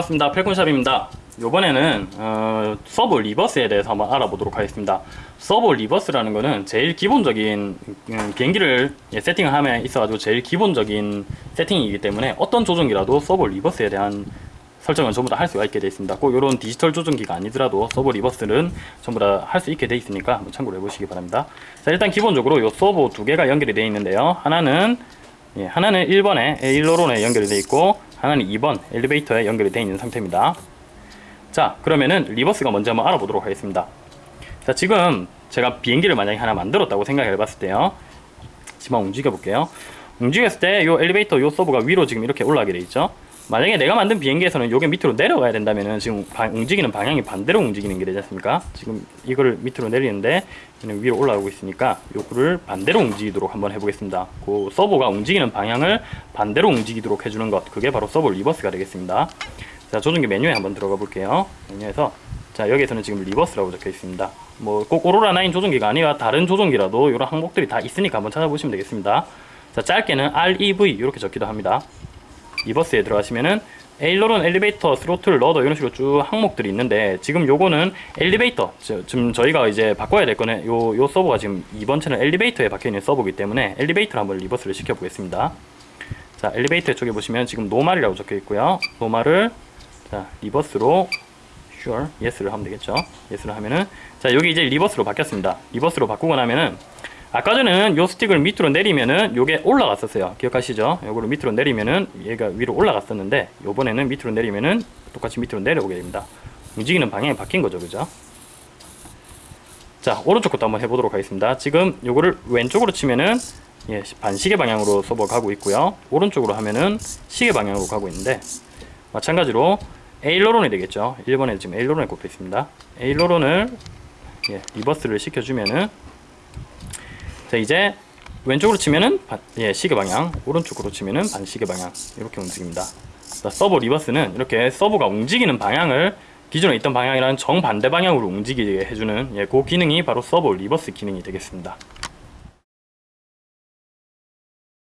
반갑습니다. 펠콘샵입니다. 이번에는 어, servo reverse에 대해서 한번 알아보도록 하겠습니다. servo reverse라는 거는 제일 기본적인 음, 비행기를 예, 세팅을 함에 있어 가지고 제일 기본적인 세팅이기 때문에 어떤 조종기라도 servo reverse에 대한 설정은 전부 다 할 수가 있게 되어 있습니다. 꼭 이런 디지털 조종기가 아니더라도 servo reverse는 전부 다 할 수 있게 되어 있으니까 한번 참고를 해보시기 바랍니다. 자 일단 기본적으로 이 servo 두 개가 연결이 되어 있는데요. 하나는 예, 하나는 1번에 에일로론에 연결이 되어 있고 하나는 2번 엘리베이터에 연결이 되어 있는 상태입니다. 자 그러면은 리버스가 먼저 한번 알아보도록 하겠습니다. 자 지금 제가 비행기를 만약에 하나 만들었다고 생각해 봤을 때요. 지금 움직여 볼게요. 움직였을 때 이 엘리베이터 요 서버가 위로 지금 이렇게 올라가게 돼 있죠 만약에 내가 만든 비행기에서는 요게 밑으로 내려가야 된다면은 지금 바, 움직이는 방향이 반대로 움직이는 게 되지 않습니까? 지금 이거를 밑으로 내리는데 얘는 위로 올라가고 있으니까 요거를 반대로 움직이도록 한번 해보겠습니다. 그 servo가 움직이는 방향을 반대로 움직이도록 해주는 것 그게 바로 servo reverse가 되겠습니다. 자 조종기 메뉴에 한번 들어가 볼게요. 메뉴에서 자 여기에서는 지금 reverse라고 적혀 있습니다. 뭐 꼭 오로라 9 조종기가 아니라 다른 조종기라도 이런 항목들이 다 있으니까 한번 찾아보시면 되겠습니다. 자 짧게는 REV 이렇게 적기도 합니다 reverse에 들어가시면은 aileron, 엘리베이터, throttle, rudder 이런 식으로 쭉 항목들이 있는데 지금 요거는 엘리베이터 저, 지금 저희가 이제 바꿔야 될 거는 요, 요 servo가 지금 이번 채널 엘리베이터에 박혀있는 servo이기 때문에 엘리베이터를 한번 reverse를 시켜 보겠습니다. 자 엘리베이터 쪽에 보시면 지금 normal이라고 적혀 있고요. normal을 자 reverse로 sure, yes를 하면 되겠죠? yes를 하면은 자 여기 이제 reverse로 바뀌었습니다. reverse로 바꾸고 나면은 아까 전에는 요 스틱을 밑으로 내리면은 요게 올라갔었어요. 기억하시죠? 요거를 밑으로 내리면은 얘가 위로 올라갔었는데 요번에는 밑으로 내리면은 똑같이 밑으로 내려오게 됩니다. 움직이는 방향이 바뀐 거죠 그죠? 자 오른쪽 것도 한번 해보도록 하겠습니다. 지금 요거를 왼쪽으로 치면은 예, 반시계 방향으로 servo가 가고 있고요. 오른쪽으로 하면은 시계 방향으로 가고 있는데 마찬가지로 aileron이 되겠죠? 1번에 지금 aileron이 꼽혀 있습니다. aileron을 예, reverse를 시켜주면은 자 이제 왼쪽으로 치면은 반, 예, 시계 방향 오른쪽으로 치면은 반시계 방향 이렇게 움직입니다. 자, servo reverse는 이렇게 servo가 움직이는 방향을 기존에 있던 방향이랑 정반대 방향으로 움직이게 해주는 예, 그 기능이 바로 servo reverse 기능이 되겠습니다